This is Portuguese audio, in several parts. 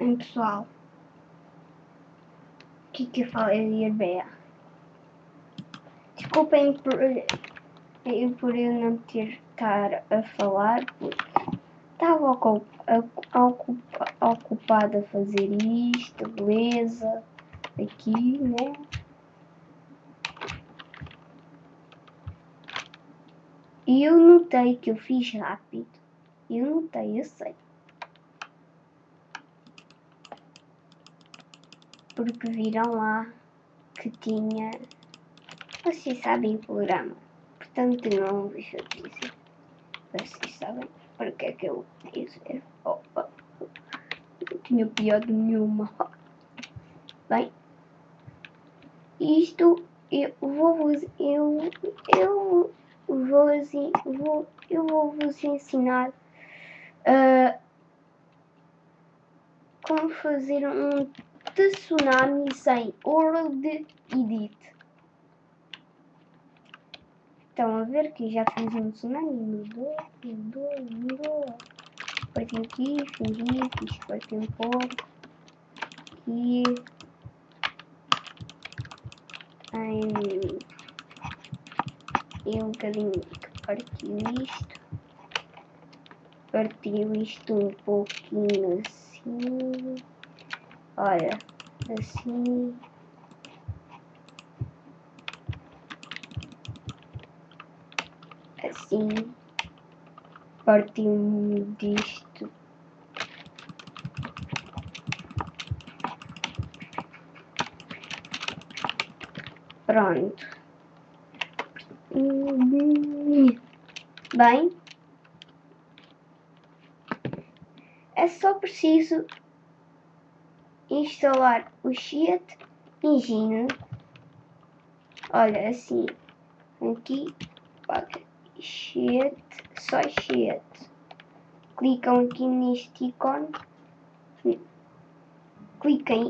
Bem pessoal, o que que eu falei Arbeia? Desculpem por, por eu não ter estar a falar porque estava ocupada a fazer isto, beleza, aqui, né? E eu notei que eu fiz rápido. Eu notei, eu sei. Porque viram lá que tinha... Vocês sabem o programa. Portanto, não de dizer. Vocês sabem para que é que eu dizer. Opa. Não tinha piada nenhuma. Bem. Isto eu vou vos... Eu... Eu vou, vou, eu vou vos ensinar uh, como fazer um tsunami sem World Edit. Estão a ver que já fiz um tsunami, mudou, mudou, mudou. Parti aqui, fingi, fiz partir um pouco. Aqui. Ai, e um bocadinho que partiu isto. Partiu isto um pouquinho assim. Olha, assim. Assim. Partiu disto. Pronto. Bem, é só preciso instalar o Sheet Engine. Olha, assim, aqui, Sheet, só Sheet. Clicam aqui neste ícone, cliquem,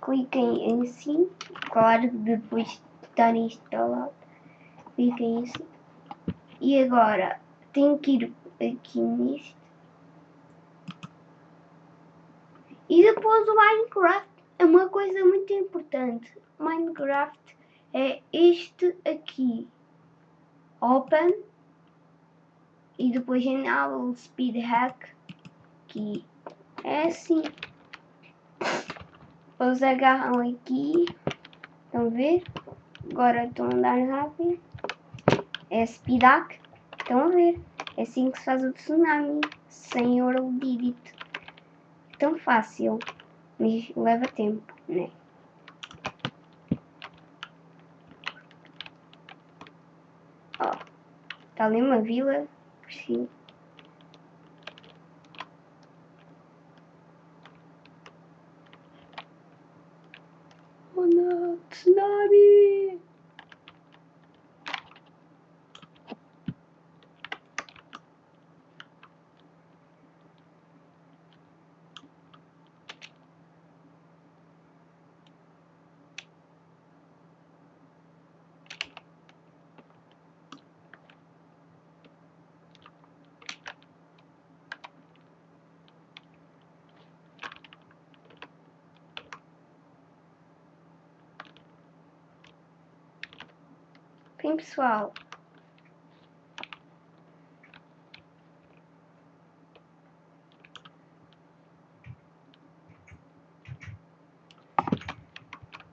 cliquem em sim, claro, depois de estar instalado cliquem assim. E agora tenho que ir aqui nisto. E depois o Minecraft é uma coisa muito importante. Minecraft é este aqui. Open. E depois Enable Speed Hack. Que é assim. Depois agarram aqui. Estão a ver? Agora estou a andar rápido é Speedak. Estão a ver? É assim que se faz o tsunami, sem ouro. Tão fácil, mas leva tempo, né? Ó, oh, está ali uma vila, sim. Oh não, tsunami! Bem, pessoal.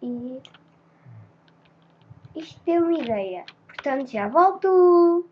E isto deu uma ideia. Portanto, já volto.